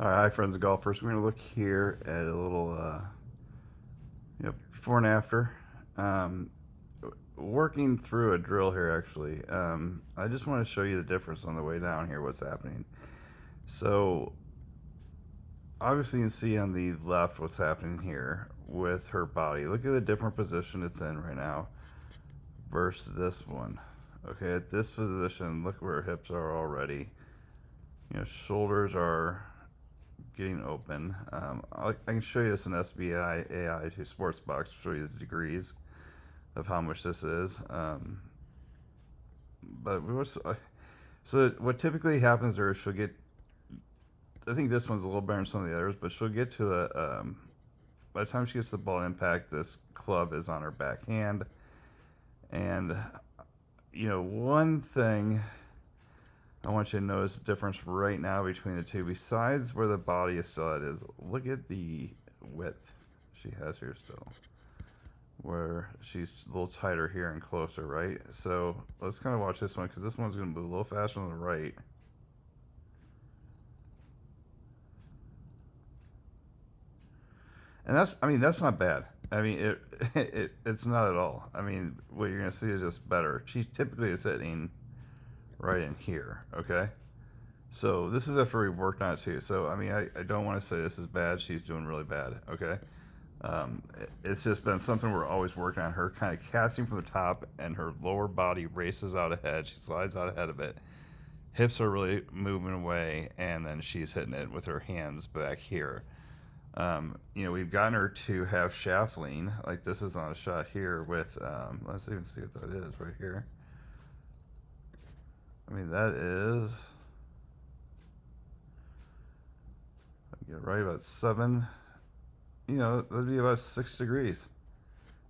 All right, hi friends of golfers. We're going to look here at a little, uh, before and after. Um, working through a drill here, actually. Um, I just want to show you the difference on the way down here, what's happening. So, obviously you can see on the left what's happening here with her body. Look at the different position it's in right now versus this one. Okay, at this position, look where her hips are already. You know, shoulders are getting open. Um, i can show you this in SBI AI to Sportsbox to show you the degrees of how much this is. Um, but we was, uh, so what typically happens there is she'll get, I think this one's a little better than some of the others, but she'll get to the, um, by the time she gets the ball impact, this club is on her backhand. And, you know, one thing I want you to notice the difference right now between the two. Besides where the body is still at is, look at the width she has here still. Where she's a little tighter here and closer, right? So let's kind of watch this one because this one's going to move a little faster on the right. And that's, I mean, that's not bad. I mean, it, it it's not at all. I mean, what you're going to see is just better. She typically is hitting right in here, okay? So this is after we worked on it too. So, I mean, I, I don't want to say this is bad. She's doing really bad, okay? Um, it's just been something we're always working on. Her kind of casting from the top and her lower body races out ahead. She slides out ahead of it. Hips are really moving away, and then she's hitting it with her hands back here. Um, you know, we've gotten her to have shaft lean, like this is on a shot here with, um, let's even see what that is right here. I mean, that is, I get right about seven, you know, that'd be about six degrees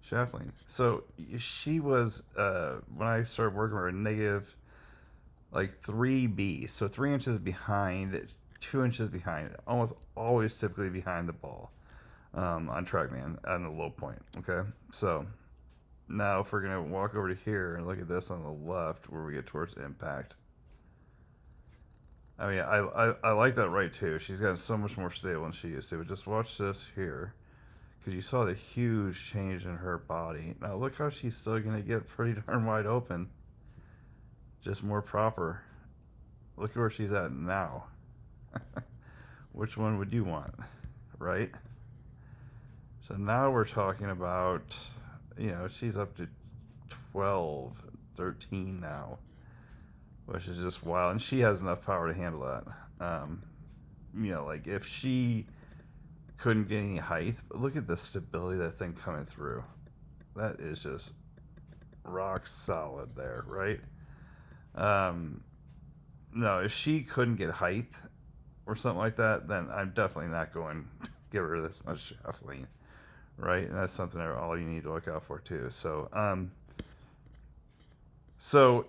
shaft. So she was, uh, when I started working with her, negative like 3B. So three inches behind, two inches behind, almost always typically behind the ball um, on TrackMan on the low point. Okay. So now, if we're going to walk over to here and look at this on the left where we get towards impact. I mean, I, I, I like that right too. She's gotten so much more stable than she used to. But just watch this here. Because you saw the huge change in her body. Now look how she's still going to get pretty darn wide open. Just more proper. Look at where she's at now. Which one would you want? Right? So now we're talking about you know, she's up to 12, 13 now, which is just wild. And she has enough power to handle that. Um, you know, like if she couldn't get any height, but look at the stability that thing coming through. That is just rock solid there, right? Um, no, if she couldn't get height or something like that, then I'm definitely not going to give her this much lean right? And that's something that all you need to look out for too. So, um, so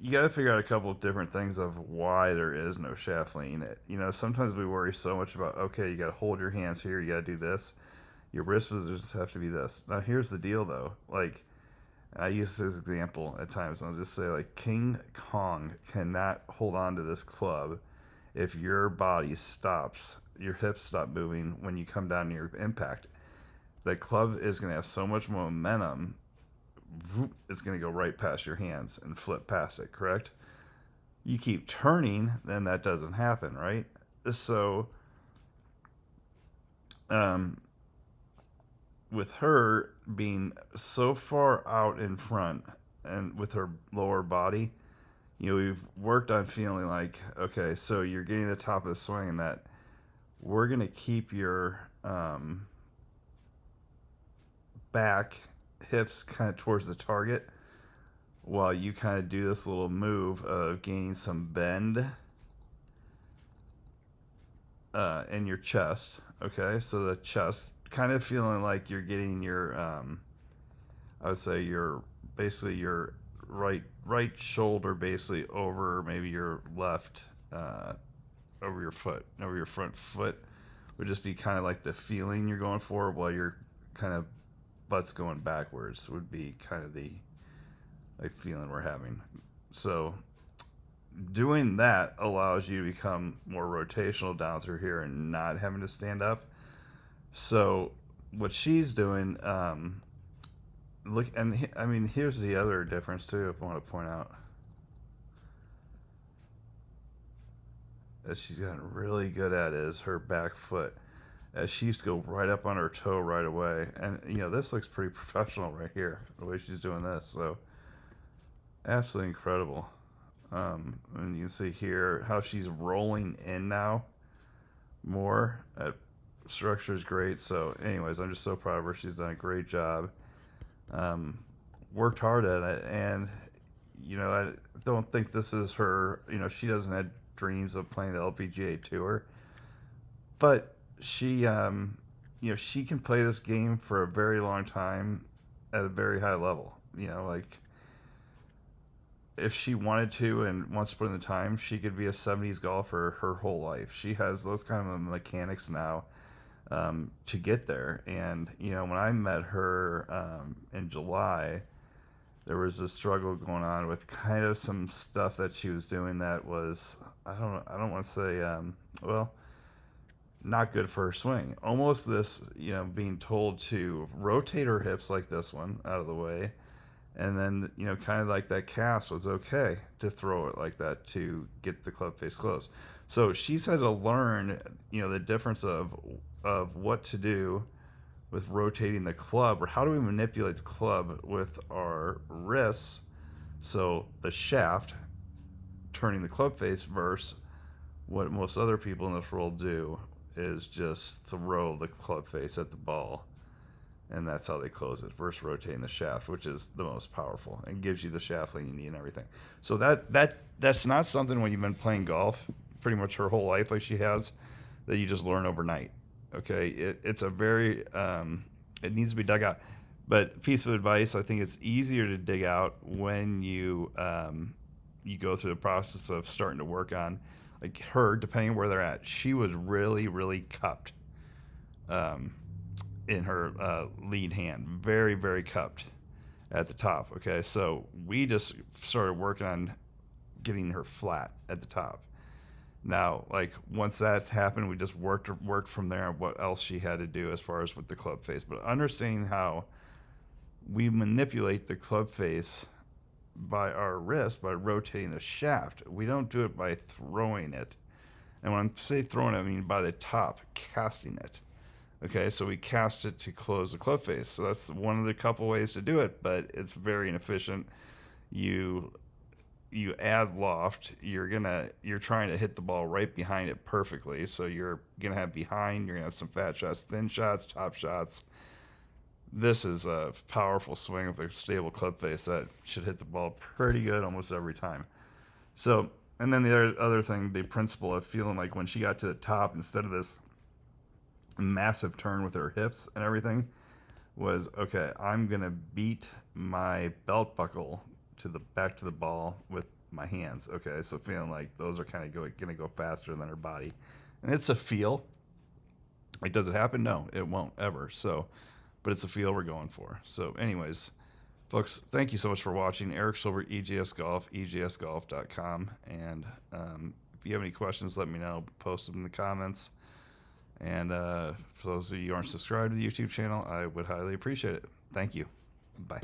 you got to figure out a couple of different things of why there is no shaft lean. You know, sometimes we worry so much about, okay, you got to hold your hands here, you got to do this. Your wrist positions have to be this. Now, here's the deal though. Like, I use this example at times. I'll just say, like, King Kong cannot hold on to this club if your body stops your hips stop moving when you come down your impact. The club is going to have so much momentum, it's going to go right past your hands and flip past it, correct? You keep turning, then that doesn't happen, right? So, um, with her being so far out in front and with her lower body, you know, we've worked on feeling like, okay, so you're getting the top of the swing and that we're going to keep your um, back hips kind of towards the target while you kind of do this little move of gaining some bend uh, in your chest. Okay, so the chest kind of feeling like you're getting your, um, I would say your basically your right right shoulder basically over maybe your left uh, over your foot, over your front foot, would just be kind of like the feeling you're going for while your kind of butt's going backwards would be kind of the like feeling we're having. So doing that allows you to become more rotational down through here and not having to stand up. So what she's doing, um, look, and I mean, here's the other difference too. If I want to point out that she's gotten really good at is her back foot. As she used to go right up on her toe right away, and you know this looks pretty professional right here, the way she's doing this. So absolutely incredible. Um, and you can see here how she's rolling in now more. That structure is great. So, anyways, I'm just so proud of her. She's done a great job. Um, worked hard at it, and you know, I don't think this is her. You know, she doesn't have dreams of playing the LPGA tour, but she, um, you know, she can play this game for a very long time at a very high level. You know, like if she wanted to and wants to put in the time, she could be a 70s golfer her whole life. She has those kind of mechanics now um, to get there. And, you know, when I met her um, in July, there was a struggle going on with kind of some stuff that she was doing that was, I don't, I don't want to say, um, well, not good for her swing. Almost this, you know, being told to rotate her hips like this one out of the way and then you know kind of like that cast was okay to throw it like that to get the club face close so she's had to learn you know the difference of of what to do with rotating the club or how do we manipulate the club with our wrists? So the shaft turning the club face versus what most other people in this world do is just throw the club face at the ball and that's how they close it versus rotating the shaft which is the most powerful. And gives you the shaft length you need and everything. So that that that's not something when you've been playing golf pretty much her whole life like she has that you just learn overnight okay it, it's a very um, it needs to be dug out but piece of advice i think it's easier to dig out when you um, you go through the process of starting to work on like her depending where they're at she was really really cupped um, in her uh, lead hand, very, very cupped at the top. Okay, so we just started working on getting her flat at the top. Now, like once that's happened, we just worked worked from there what else she had to do as far as with the club face. But understanding how we manipulate the club face by our wrist by rotating the shaft. We don't do it by throwing it. And when I say throwing it, I mean by the top, casting it. Okay, so we cast it to close the club face. So that's one of the couple ways to do it, but it's very inefficient. You you add loft, you're gonna you're trying to hit the ball right behind it perfectly. So you're gonna have behind, you're gonna have some fat shots, thin shots, top shots. This is a powerful swing with a stable club face that should hit the ball pretty good almost every time. So and then the other, other thing, the principle of feeling like when she got to the top, instead of this massive turn with her hips and everything was okay i'm gonna beat my belt buckle to the back to the ball with my hands okay? So feeling like those are kind of go, gonna go faster than her body. And it's a feel. Like does it happen? No it won't ever. So but it's a feel we're going for. So anyways folks thank you so much for watching. Eric silver egs golf egsgolf.com and um, if you have any questions let me know. Post them in the comments. And uh, for those of you who aren't subscribed to the YouTube channel, I would highly appreciate it. Thank you. Bye.